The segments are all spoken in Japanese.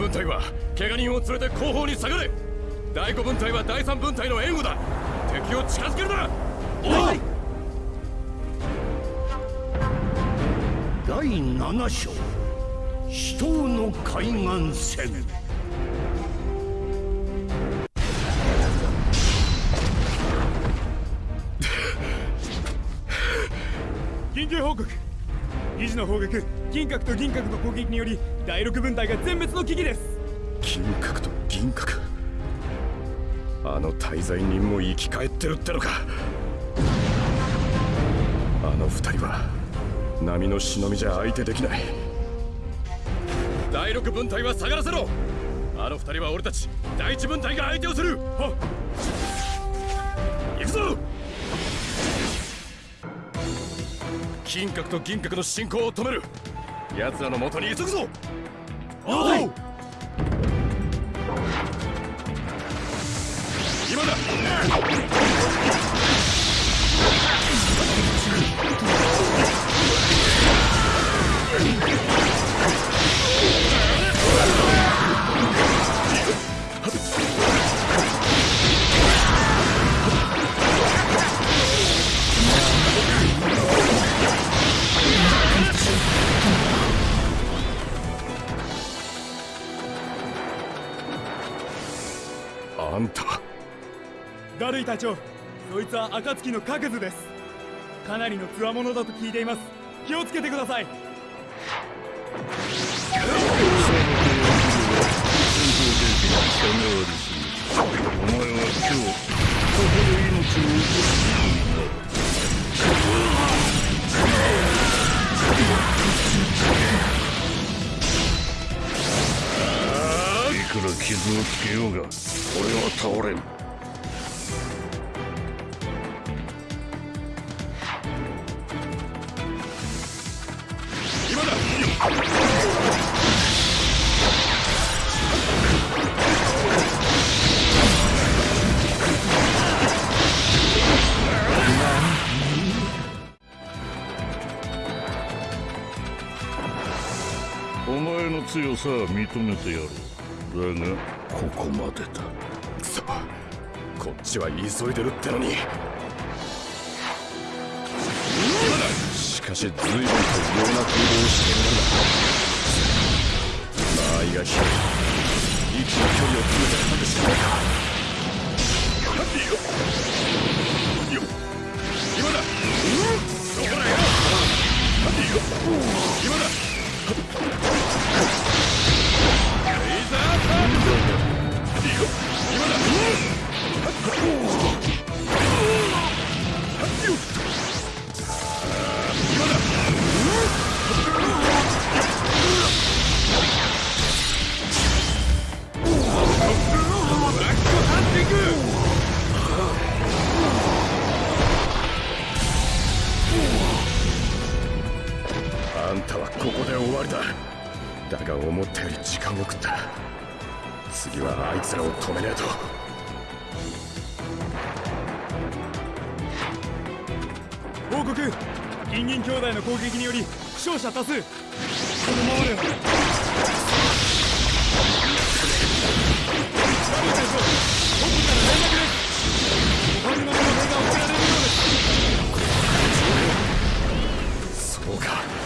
分隊は怪我人を連れて後方に下がれ。第5分隊は第3分隊の援護だ。敵を近づけるな。おい！第7章死闘の海岸線緊急報告。二次の砲撃銀閣と銀閣の攻撃により第6分隊が全滅の危機です。銀閣と銀閣。あの滞在人も生き返ってるってのか。あの二人は波の忍びじゃ相手できない。第6分隊は下がらせろ。あの二人は俺たち第1分隊が相手をする。は行くぞ。金閣と銀閣の進行を止める奴らの元に急ぐぞ。おい今だんた。はダルイ隊長。そいつは暁の各図です。かなりの強者だと聞いています。気をつけてください。お前は傷をつけようが俺は倒れん。今だ！お前の強さは認めてやろう。だがここまでだ。くそこっちは急いでるってのに。しかし随分と異様な行動をしているんだ。間合いが広い息の距離を詰めて外しないかよっ。今だ。そこだよ。今だ。った。次はあいつらを止めねえと。報告。銀銀兄弟の攻撃により負傷者多数。このままでは。ダル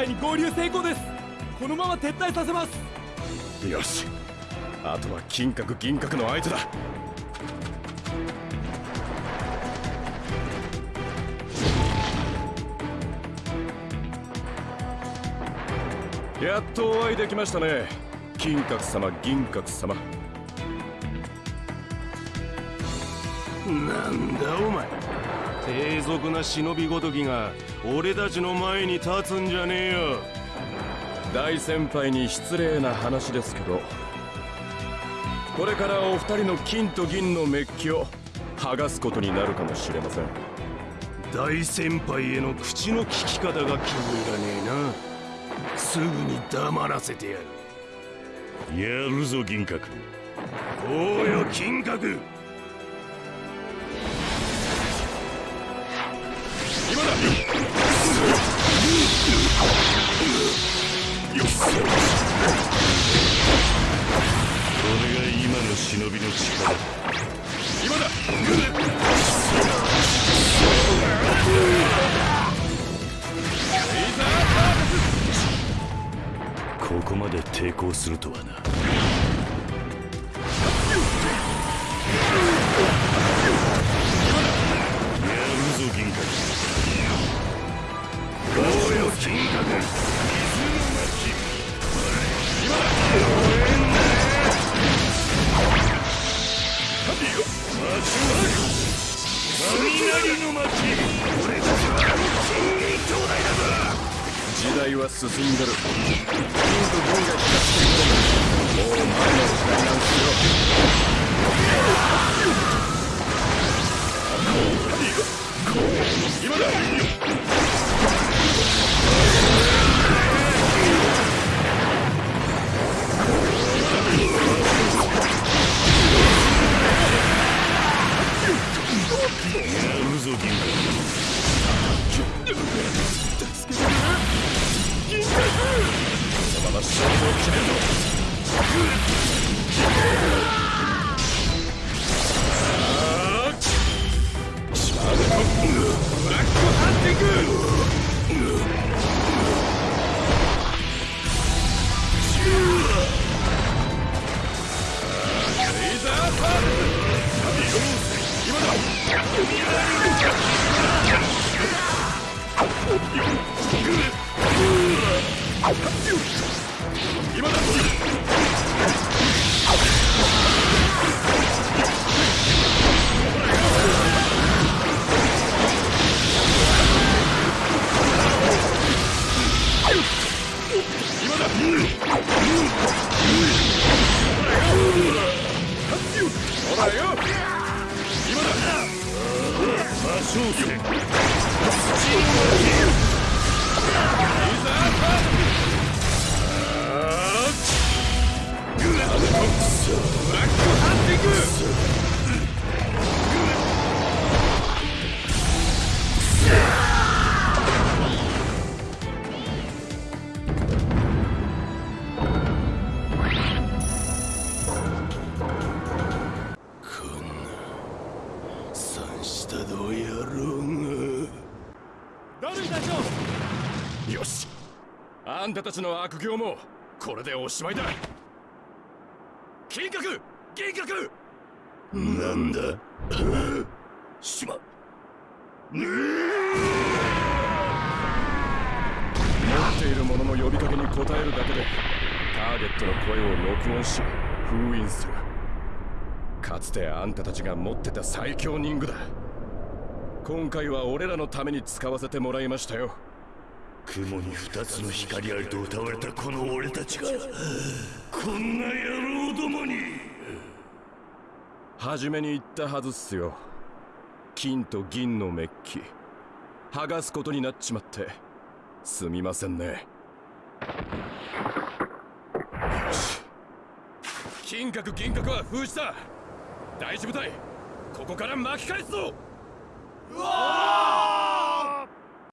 隊に合流成功です。このまま撤退させます。よし。あとは金閣銀閣の相手だ。やっとお会いできましたね。金閣様銀閣様。なんだお前低俗な忍びごときが俺たちの前に立つんじゃねえよ。大先輩に失礼な話ですけどこれからお二人の金と銀のメッキを剥がすことになるかもしれません。大先輩への口の利き方が気に入らねえな。すぐに黙らせてやる。やるぞ銀閣。おうよ金閣今の忍びの力。今だ。ここまで抵抗するとはな。やるぞ銀閣おうよ金閣進んでる。魔性戦。レイザーサービスブラックハンティングんたたちの悪行もこれでおしまいだ。金閣！銀閣！なんだ？しま持っている者の呼びかけに応えるだけでターゲットの声を録音し封印する。かつてあんたたちが持ってた最強任具だ。今回は俺らのために使わせてもらいましたよ雲に二つの光ありと歌われたこの俺たちがこんな野郎どもに。初めに言ったはずっすよ。金と銀のメッキ。剥がすことになっちまって。すみませんね。よし。金閣銀閣は封じた。大事部隊ここから巻き返すぞ。うわ